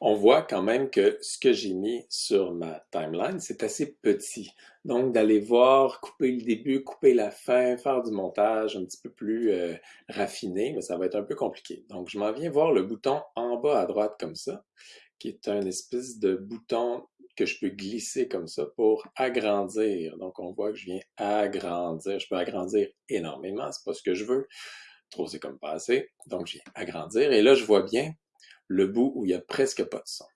on voit quand même que ce que j'ai mis sur ma timeline, c'est assez petit. Donc, d'aller voir, couper le début, couper la fin, faire du montage un petit peu plus euh, raffiné, mais ça va être un peu compliqué. Donc, je m'en viens voir le bouton en bas à droite comme ça, qui est un espèce de bouton que je peux glisser comme ça pour agrandir. Donc, on voit que je viens agrandir. Je peux agrandir énormément, c'est pas ce que je veux. Trop, c'est comme pas assez. Donc, je viens agrandir. Et là, je vois bien le bout où il n'y a presque pas de son.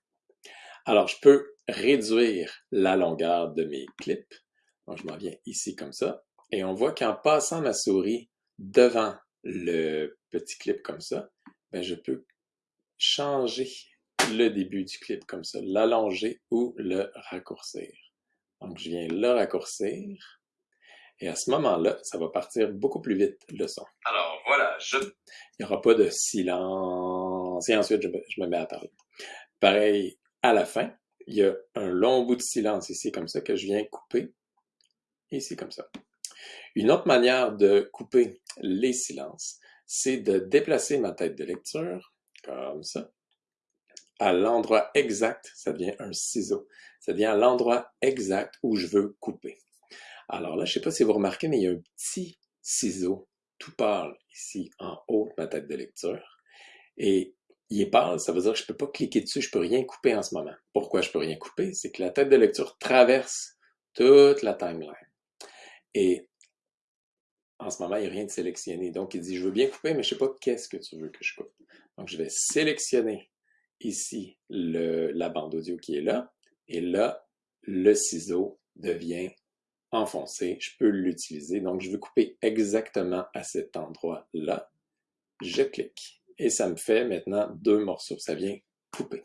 Alors, je peux réduire la longueur de mes clips. Donc, je m'en viens ici comme ça. Et on voit qu'en passant ma souris devant le petit clip comme ça, ben, je peux changer le début du clip comme ça, l'allonger ou le raccourcir. Donc, je viens le raccourcir. Et à ce moment-là, ça va partir beaucoup plus vite, le son. Alors, voilà, je... Il n'y aura pas de silence. Et ensuite, je me, je me mets à parler. Pareil, à la fin, il y a un long bout de silence ici, comme ça, que je viens couper. Ici, comme ça. Une autre manière de couper les silences, c'est de déplacer ma tête de lecture, comme ça, à l'endroit exact, ça devient un ciseau. Ça devient à l'endroit exact où je veux couper. Alors là, je ne sais pas si vous remarquez, mais il y a un petit ciseau tout pâle ici en haut de ma tête de lecture. Et il est pâle, ça veut dire que je ne peux pas cliquer dessus, je ne peux rien couper en ce moment. Pourquoi je ne peux rien couper? C'est que la tête de lecture traverse toute la timeline. Et en ce moment, il n'y a rien de sélectionné. Donc, il dit, je veux bien couper, mais je ne sais pas qu'est-ce que tu veux que je coupe. Donc, je vais sélectionner ici la bande audio qui est là. Et là, le ciseau devient enfoncé. Je peux l'utiliser. Donc, je veux couper exactement à cet endroit-là. Je clique. Et ça me fait maintenant deux morceaux. Ça vient couper.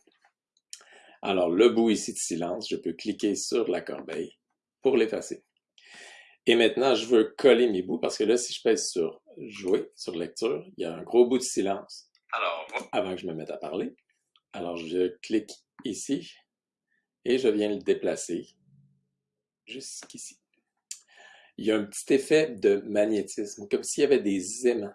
Alors, le bout ici de silence, je peux cliquer sur la corbeille pour l'effacer. Et maintenant, je veux coller mes bouts parce que là, si je pèse sur jouer, sur lecture, il y a un gros bout de silence Alors, avant que je me mette à parler. Alors, je clique ici et je viens le déplacer jusqu'ici. Il y a un petit effet de magnétisme, comme s'il y avait des aimants.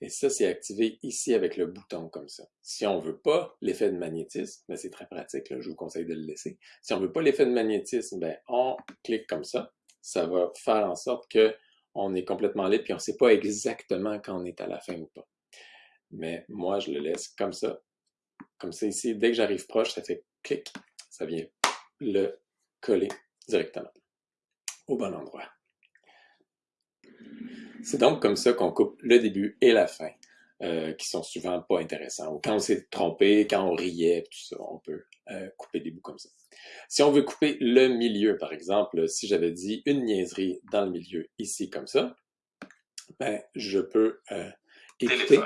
Et ça, c'est activé ici avec le bouton comme ça. Si on veut pas l'effet de magnétisme, ben, c'est très pratique, je vous conseille de le laisser. Si on veut pas l'effet de magnétisme, ben, on clique comme ça. Ça va faire en sorte que on est complètement libre et on sait pas exactement quand on est à la fin ou pas. Mais moi, je le laisse comme ça comme ça ici, dès que j'arrive proche, ça fait clic, ça vient le coller directement au bon endroit. C'est donc comme ça qu'on coupe le début et la fin, euh, qui sont souvent pas intéressants. Ou quand on s'est trompé, quand on riait, tout ça, on peut euh, couper des bouts comme ça. Si on veut couper le milieu, par exemple, si j'avais dit une niaiserie dans le milieu, ici, comme ça, ben, je peux euh, écouter.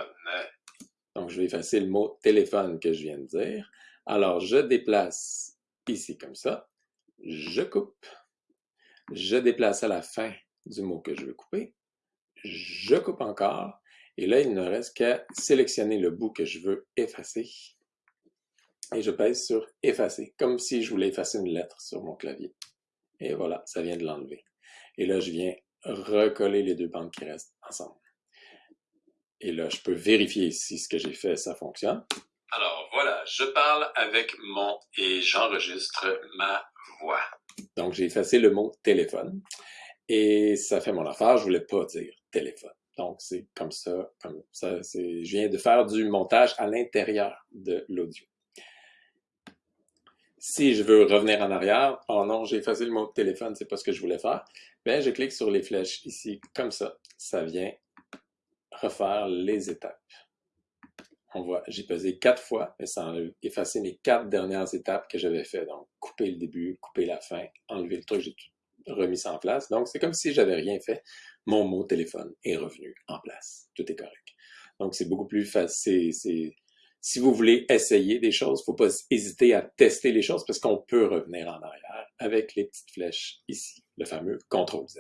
Donc, je vais effacer le mot téléphone que je viens de dire. Alors, je déplace ici comme ça. Je coupe. Je déplace à la fin du mot que je veux couper. Je coupe encore. Et là, il ne reste qu'à sélectionner le bout que je veux effacer. Et je pèse sur effacer, comme si je voulais effacer une lettre sur mon clavier. Et voilà, ça vient de l'enlever. Et là, je viens recoller les deux bandes qui restent ensemble. Et là, je peux vérifier si ce que j'ai fait, ça fonctionne. Alors voilà, je parle avec mon et j'enregistre ma voix. Donc, j'ai effacé le mot téléphone et ça fait mon affaire. Je voulais pas dire téléphone. Donc, c'est comme ça, comme ça. Je viens de faire du montage à l'intérieur de l'audio. Si je veux revenir en arrière, oh non, j'ai effacé le mot téléphone, c'est pas ce que je voulais faire. Bien, je clique sur les flèches ici, comme ça. Ça vient refaire les étapes. On voit, j'ai pesé quatre fois, mais ça a effacé les quatre dernières étapes que j'avais fait. Donc, couper le début, couper la fin, enlever le truc, j'ai tout remis ça en place. Donc, c'est comme si j'avais rien fait. Mon mot téléphone est revenu en place. Tout est correct. Donc, c'est beaucoup plus facile. Si vous voulez essayer des choses, faut pas hésiter à tester les choses parce qu'on peut revenir en arrière avec les petites flèches ici, le fameux CTRL Z.